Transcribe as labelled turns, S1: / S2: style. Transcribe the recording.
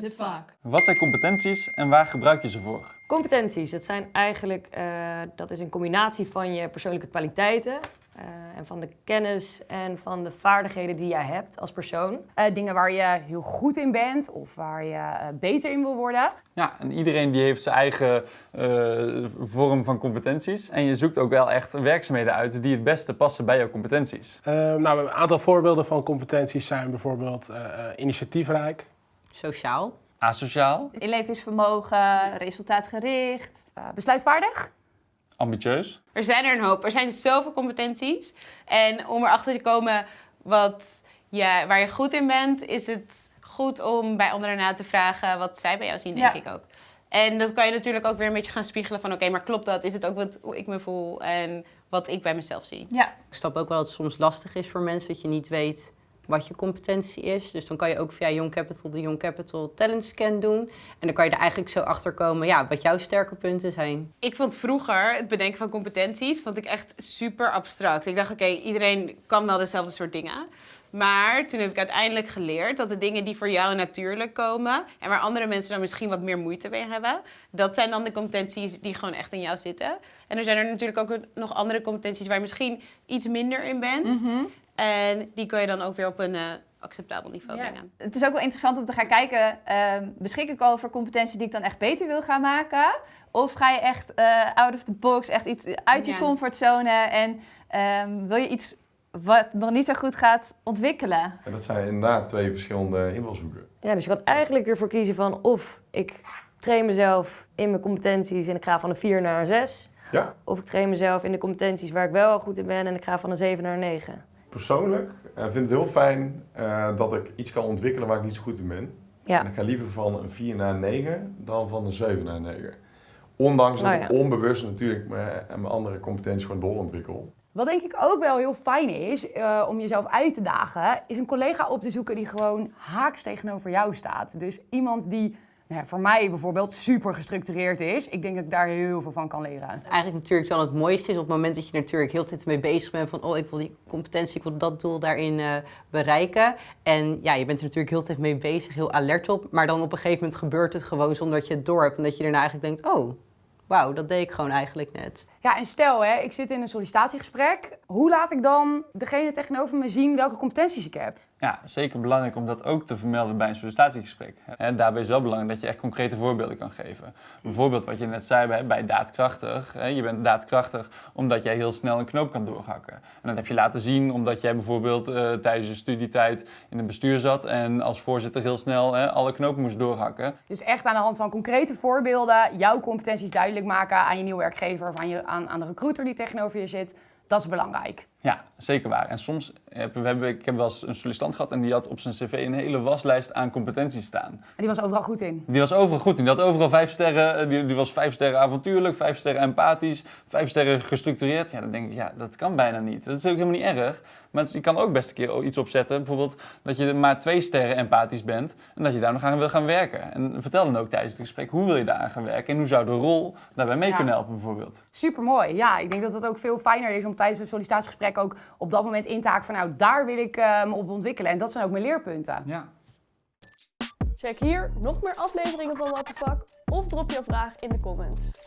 S1: the fuck?
S2: Wat zijn competenties en waar gebruik je ze voor?
S3: Competenties, dat zijn eigenlijk, eh, dat is een combinatie van je persoonlijke kwaliteiten eh, en van de kennis en van de vaardigheden die jij hebt als persoon.
S4: Eh, dingen waar je heel goed in bent of waar je eh, beter in wil worden.
S2: Ja, en iedereen die heeft zijn eigen eh, vorm van competenties. En je zoekt ook wel echt werkzaamheden uit die het beste passen bij jouw competenties.
S5: Eh, nou, een aantal voorbeelden van competenties zijn bijvoorbeeld eh, eh, initiatiefrijk,
S1: Sociaal.
S2: Asociaal,
S6: Inlevingsvermogen, resultaatgericht.
S4: eh, besluitvaardig.
S2: ambitieus,
S7: Er zijn er een hoop. Er zijn zoveel competenties. En om erachter te komen wat je, waar je goed in bent, is het goed om bij anderen na te vragen wat zij bij jou zien, denk
S6: Ja.
S7: ik ook. En dat kan je natuurlijk ook weer een beetje gaan spiegelen van oké, maar klopt dat? Is het ook wat hoe ik me voel en wat ik bij mezelf zie?
S6: Ja.
S1: Ik snap ook wel dat het soms lastig is voor mensen dat je niet weet wat je competentie is. Dus dan kan je ook via Young Capital de Young Capital Talent Scan doen. En dan kan je er eigenlijk zo achter komen ja, wat jouw sterke punten zijn.
S7: Ik vond vroeger het bedenken van competenties vond ik echt super abstract. Ik dacht, oké, iedereen kan wel dezelfde soort dingen. Maar toen heb ik uiteindelijk geleerd dat de dingen die voor jou natuurlijk komen... en waar andere mensen dan misschien wat meer moeite mee hebben... dat zijn dan de competenties die gewoon echt in jou zitten. En er zijn er natuurlijk ook nog andere competenties waar je misschien iets minder in bent. En die kun je dan ook weer op een eh, acceptabel niveau
S6: Ja.
S7: brengen.
S6: Het is ook wel interessant om te gaan kijken, ehm, beschik ik al over competenties die ik dan echt beter wil gaan maken? Of ga je echt eh, out of the box, echt iets uit je comfortzone en ehm, wil je iets wat nog niet zo goed gaat ontwikkelen?
S8: En dat zijn inderdaad twee verschillende invalshoeken.
S3: Ja, dus je kan eigenlijk ervoor kiezen van of ik train mezelf in mijn competenties en ik ga van een 4 naar een 6.
S8: Ja,
S3: Of ik train mezelf in de competenties waar ik wel goed in ben en ik ga van een 7 naar een 9.
S8: Persoonlijk eh, vind ik het heel fijn eh, dat ik iets kan ontwikkelen waar ik niet zo goed in ben. En ik ga liever van een 4 naar een 9 dan van een 7 naar een 9. Ondanks dat
S3: Oh,
S8: ik onbewust natuurlijk mijn, mijn andere competenties gewoon doorontwikkel.
S4: Wat denk ik ook wel heel fijn is eh, om jezelf uit te dagen, is een collega op te zoeken die gewoon haaks tegenover jou staat. Dus iemand die nou ja, voor mij bijvoorbeeld super gestructureerd is. Ik denk dat ik daar heel veel van kan leren.
S1: Eigenlijk natuurlijk dan het mooiste is op het moment dat je natuurlijk heel de tijd mee bezig bent van oh ik wil die competentie, ik wil dat doel daarin eh, bereiken. En ja, je bent er natuurlijk heel de tijd mee bezig, heel alert op. Maar dan op een gegeven moment gebeurt het gewoon zonder dat je het door hebt. En dat je daarna eigenlijk denkt, oh wauw, dat deed ik gewoon eigenlijk net.
S4: Ja, en stel hè, ik zit in een sollicitatiegesprek. Hoe laat ik dan degene tegenover me zien welke competenties ik heb?
S2: Ja, zeker belangrijk om dat ook te vermelden bij een sollicitatiegesprek. En daarbij is wel belangrijk dat je echt concrete voorbeelden kan geven. Bijvoorbeeld wat je net zei bij, daadkrachtig. Je bent daadkrachtig omdat jij heel snel een knoop kan doorhakken. En dat heb je laten zien omdat jij bijvoorbeeld eh, tijdens je studietijd in een bestuur zat en als voorzitter heel snel alle knopen moest doorhakken.
S4: Dus echt aan de hand van concrete voorbeelden jouw competenties duidelijk maken aan je nieuwe werkgever of aan, je, aan, aan de recruiter die tegenover je zit. Dat is belangrijk.
S2: Ja, zeker waar. En soms heb, we hebben, ik heb wel eens een sollicitant gehad en die had op zijn cv een hele waslijst aan competenties staan.
S4: En die was overal goed in.
S2: Die was overal goed in. Die had overal vijf sterren. eh, Die, die was vijf sterren avontuurlijk, vijf sterren empathisch, vijf sterren gestructureerd. Ja, dan denk ik, ja, dat kan bijna niet. Dat is ook helemaal niet erg. Maar je kan ook best een keer iets opzetten. Bijvoorbeeld dat je maar twee sterren empathisch bent en dat je daar nog aan wil gaan werken. En vertel dan ook tijdens het gesprek hoe wil je daar aan gaan werken en hoe zou de rol daarbij mee
S4: Ja.
S2: kunnen helpen bijvoorbeeld.
S4: Super mooi. Ja, ik denk dat het ook veel fijner is om tijdens een sollicitatiegesprek ook op dat moment in te haken van nou, daar wil ik eh, me op ontwikkelen. En dat zijn ook mijn leerpunten.
S2: Ja.
S9: Check hier nog meer afleveringen van What the Fuck of drop je vraag in de comments.